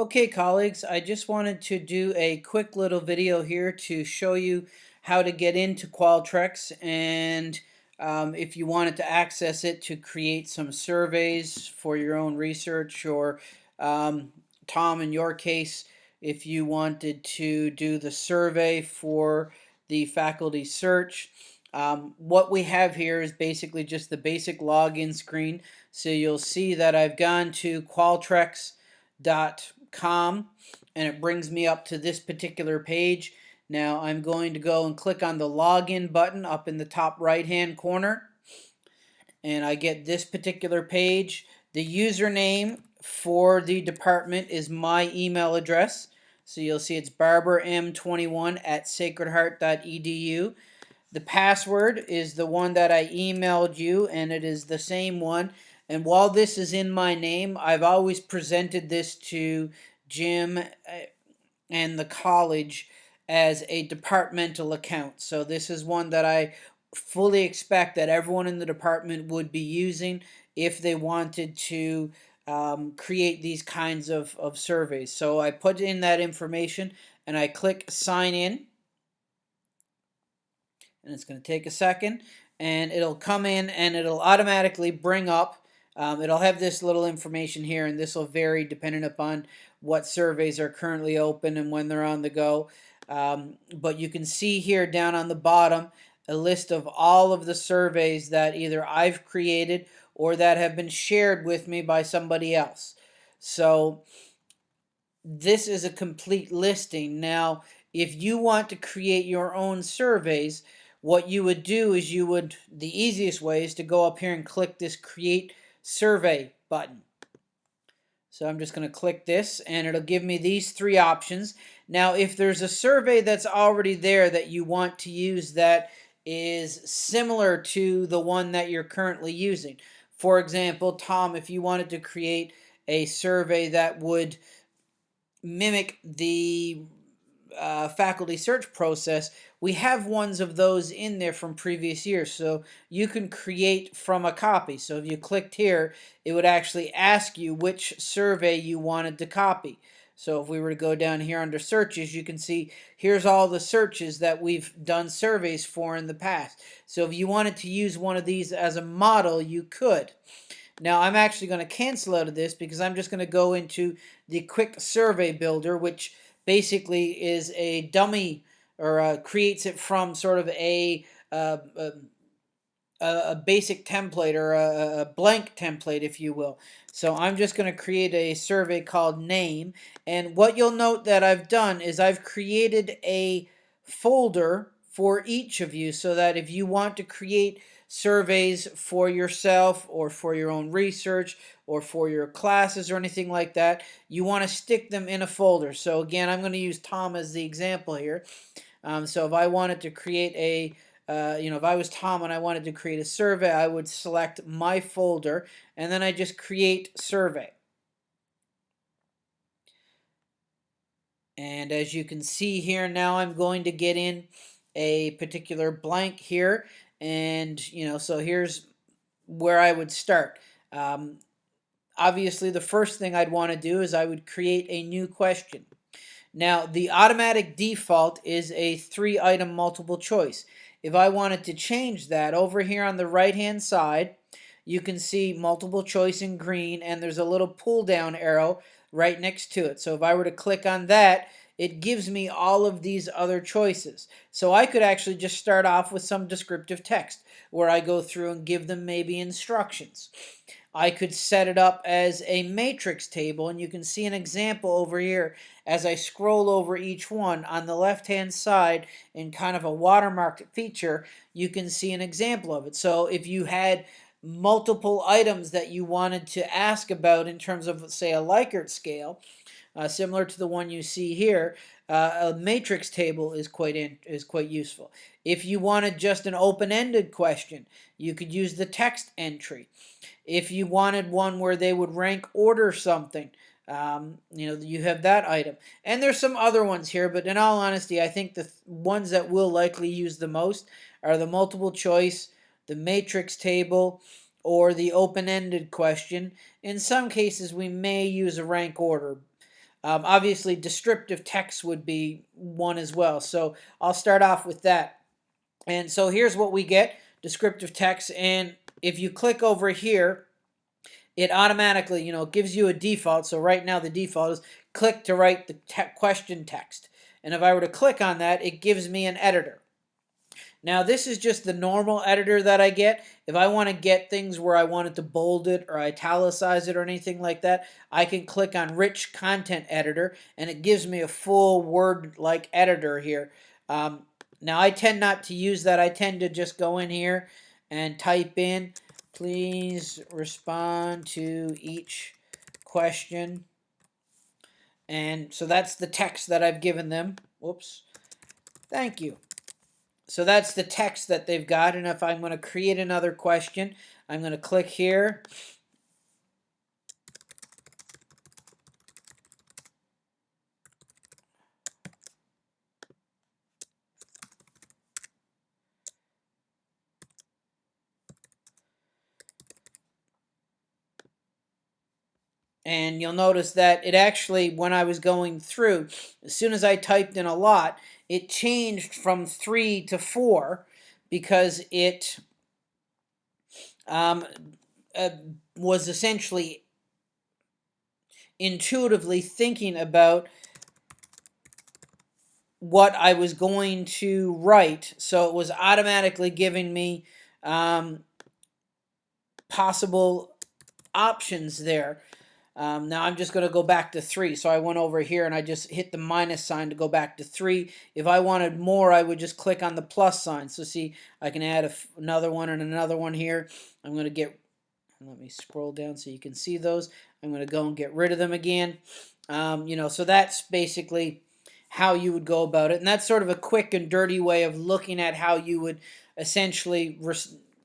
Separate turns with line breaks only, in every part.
Okay, colleagues, I just wanted to do a quick little video here to show you how to get into Qualtrics and um, if you wanted to access it to create some surveys for your own research or um, Tom, in your case, if you wanted to do the survey for the faculty search. Um, what we have here is basically just the basic login screen. So you'll see that I've gone to Qualtrics com and it brings me up to this particular page. Now I'm going to go and click on the login button up in the top right hand corner and I get this particular page. The username for the department is my email address. So you'll see it's barbarm21 at sacredheart.edu. The password is the one that I emailed you and it is the same one and while this is in my name, I've always presented this to Jim uh, and the college as a departmental account. So this is one that I fully expect that everyone in the department would be using if they wanted to um, create these kinds of, of surveys. So I put in that information and I click sign in and it's going to take a second and it'll come in and it'll automatically bring up um, it'll have this little information here, and this will vary depending upon what surveys are currently open and when they're on the go. Um, but you can see here down on the bottom a list of all of the surveys that either I've created or that have been shared with me by somebody else. So this is a complete listing. Now, if you want to create your own surveys, what you would do is you would, the easiest way is to go up here and click this create survey button. So I'm just going to click this and it'll give me these three options. Now if there's a survey that's already there that you want to use that is similar to the one that you're currently using. For example, Tom, if you wanted to create a survey that would mimic the uh, faculty search process, we have ones of those in there from previous years. So you can create from a copy. So if you clicked here, it would actually ask you which survey you wanted to copy. So if we were to go down here under searches, you can see here's all the searches that we've done surveys for in the past. So if you wanted to use one of these as a model, you could. Now I'm actually going to cancel out of this because I'm just going to go into the quick survey builder, which basically is a dummy or uh, creates it from sort of a, uh, a, a basic template or a, a, blank template, if you will. So I'm just going to create a survey called name. And what you'll note that I've done is I've created a folder for each of you so that if you want to create surveys for yourself or for your own research or for your classes or anything like that, you want to stick them in a folder. So again, I'm going to use Tom as the example here. Um, so if I wanted to create a uh, you know, if I was Tom and I wanted to create a survey, I would select my folder and then I just create survey. And as you can see here now, I'm going to get in a particular blank here and, you know, so here's where I would start. Um, obviously, the first thing I'd want to do is I would create a new question. Now, the automatic default is a three-item multiple choice. If I wanted to change that, over here on the right-hand side, you can see multiple choice in green, and there's a little pull-down arrow right next to it. So if I were to click on that, it gives me all of these other choices. So I could actually just start off with some descriptive text where I go through and give them maybe instructions. I could set it up as a matrix table and you can see an example over here as I scroll over each one on the left hand side in kind of a watermarked feature you can see an example of it. So if you had multiple items that you wanted to ask about in terms of say a Likert scale uh, similar to the one you see here, uh, a matrix table is quite in, is quite useful. If you wanted just an open-ended question, you could use the text entry. If you wanted one where they would rank order something, um, you know, you have that item. And there's some other ones here, but in all honesty, I think the th ones that we'll likely use the most are the multiple choice, the matrix table, or the open-ended question. In some cases, we may use a rank order, Um, obviously, descriptive text would be one as well. So I'll start off with that. And so here's what we get, descriptive text. And if you click over here, it automatically, you know, gives you a default. So right now the default is click to write the te question text. And if I were to click on that, it gives me an editor. Now this is just the normal editor that I get. If I want to get things where I wanted to bold it or italicize it or anything like that, I can click on Rich Content Editor and it gives me a full Word-like editor here. Um, now I tend not to use that. I tend to just go in here and type in, please respond to each question. And so that's the text that I've given them. Whoops. Thank you. So that's the text that they've got. And if I'm going to create another question, I'm going to click here. And you'll notice that it actually, when I was going through, as soon as I typed in a lot, it changed from three to four because it um, uh, was essentially intuitively thinking about what I was going to write. So it was automatically giving me um, possible options there. Um, now I'm just going to go back to 3. So I went over here and I just hit the minus sign to go back to 3. If I wanted more, I would just click on the plus sign. So see, I can add another one and another one here. I'm going to get, let me scroll down so you can see those. I'm going to go and get rid of them again. Um, you know, so that's basically how you would go about it. And that's sort of a quick and dirty way of looking at how you would essentially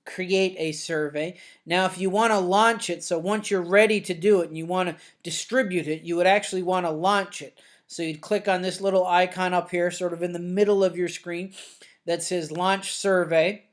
create a survey. Now, if you want to launch it, so once you're ready to do it and you want to distribute it, you would actually want to launch it. So you'd click on this little icon up here, sort of in the middle of your screen, that says Launch Survey.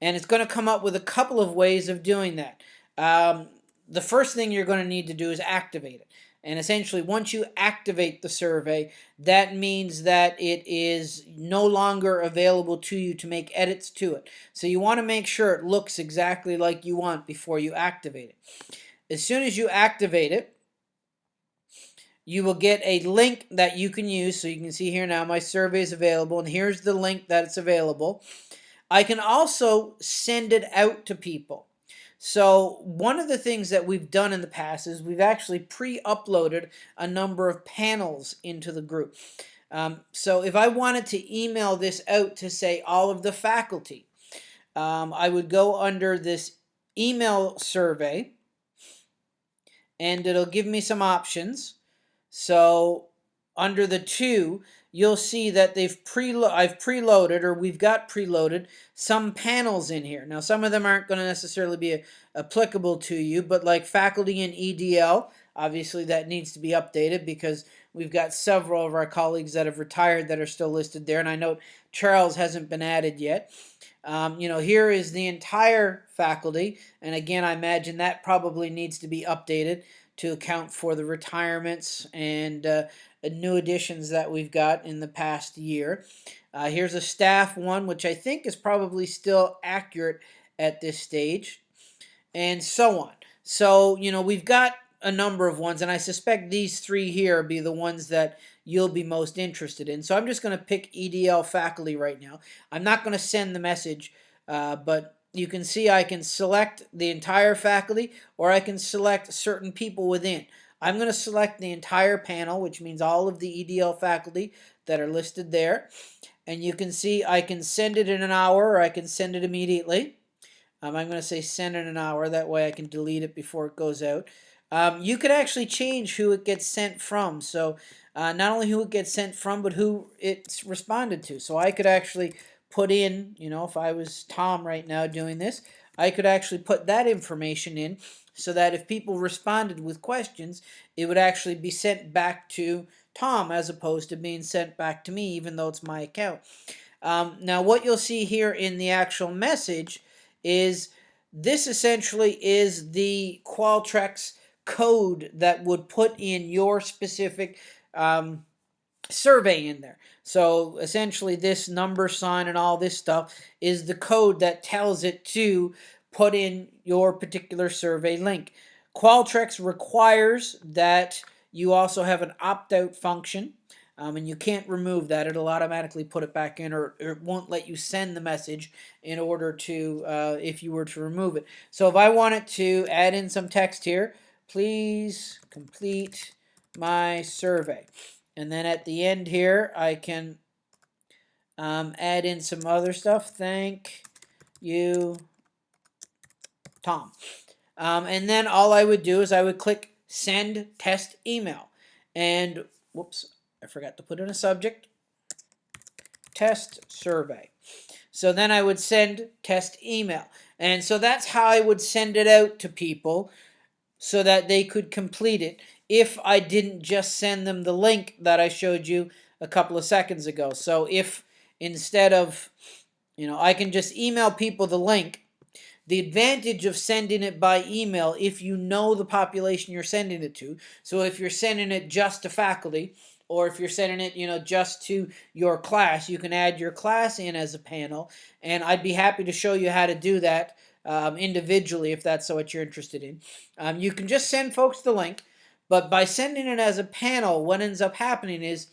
And it's going to come up with a couple of ways of doing that. Um, the first thing you're going to need to do is activate it. And essentially, once you activate the survey, that means that it is no longer available to you to make edits to it. So you want to make sure it looks exactly like you want before you activate it. As soon as you activate it, you will get a link that you can use. So you can see here now my survey is available, and here's the link that it's available. I can also send it out to people. So one of the things that we've done in the past is we've actually pre-uploaded a number of panels into the group. Um, so if I wanted to email this out to say all of the faculty, um, I would go under this email survey and it'll give me some options. So under the two, you'll see that they've pre I've preloaded or we've got preloaded some panels in here. Now some of them aren't going to necessarily be applicable to you, but like faculty and EDL, obviously that needs to be updated because we've got several of our colleagues that have retired that are still listed there, and I know Charles hasn't been added yet. Um, you know, here is the entire faculty, and again, I imagine that probably needs to be updated to account for the retirements and uh, new additions that we've got in the past year. Uh, here's a staff one, which I think is probably still accurate at this stage, and so on. So, you know, we've got a number of ones, and I suspect these three here be the ones that you'll be most interested in. So I'm just going to pick EDL faculty right now. I'm not going to send the message, uh, but you can see I can select the entire faculty or I can select certain people within. I'm going to select the entire panel, which means all of the EDL faculty that are listed there. And you can see I can send it in an hour or I can send it immediately. Um, I'm going to say send in an hour. That way I can delete it before it goes out. Um, you could actually change who it gets sent from. So uh, not only who it gets sent from, but who it's responded to. So I could actually put in, you know, if I was Tom right now doing this, I could actually put that information in so that if people responded with questions, it would actually be sent back to Tom as opposed to being sent back to me, even though it's my account. Um, now, what you'll see here in the actual message is this essentially is the Qualtrics code that would put in your specific um, survey in there. So essentially, this number sign and all this stuff is the code that tells it to put in your particular survey link. Qualtrics requires that you also have an opt-out function. Um, and you can't remove that. It'll automatically put it back in or, or, it won't let you send the message in order to, uh, if you were to remove it. So if I wanted to add in some text here, please complete my survey. And then at the end here, I can um, add in some other stuff. Thank you, Tom. Um, and then all I would do is I would click send test email. And whoops, I forgot to put in a subject. Test survey. So then I would send test email. And so that's how I would send it out to people so that they could complete it if I didn't just send them the link that I showed you a couple of seconds ago. So if instead of, you know, I can just email people the link, the advantage of sending it by email if you know the population you're sending it to. So if you're sending it just to faculty, or if you're sending it, you know, just to your class, you can add your class in as a panel, and I'd be happy to show you how to do that um, individually if that's what you're interested in. Um, you can just send folks the link, but by sending it as a panel, what ends up happening is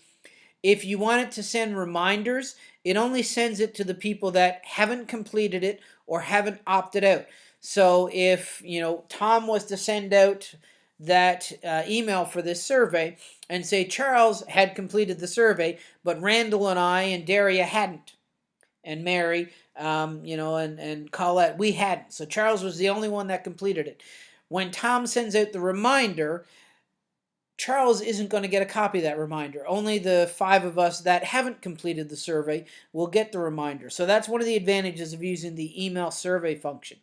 if you want it to send reminders, it only sends it to the people that haven't completed it or haven't opted out. So if, you know, Tom was to send out that uh, email for this survey and say Charles had completed the survey, but Randall and I and Daria hadn't, and Mary, um, you know, and, and Colette, we hadn't. So Charles was the only one that completed it. When Tom sends out the reminder, Charles isn't going to get a copy of that reminder. Only the five of us that haven't completed the survey will get the reminder. So that's one of the advantages of using the email survey function.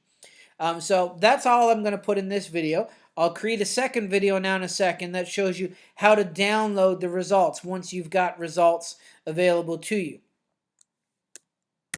Um, so that's all I'm going to put in this video. I'll create a second video now in a second that shows you how to download the results once you've got results available to you.